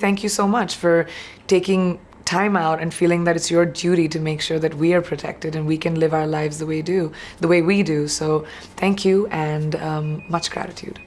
Thank you so much for taking time out and feeling that it's your duty to make sure that we are protected and we can live our lives the way do the way we do. So thank you and um, much gratitude.